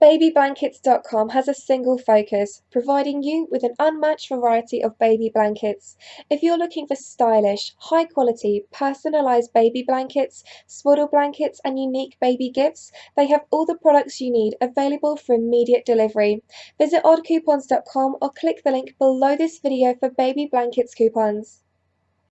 Babyblankets.com has a single focus, providing you with an unmatched variety of baby blankets. If you're looking for stylish, high quality, personalized baby blankets, swaddle blankets, and unique baby gifts, they have all the products you need available for immediate delivery. Visit oddcoupons.com or click the link below this video for baby blankets coupons.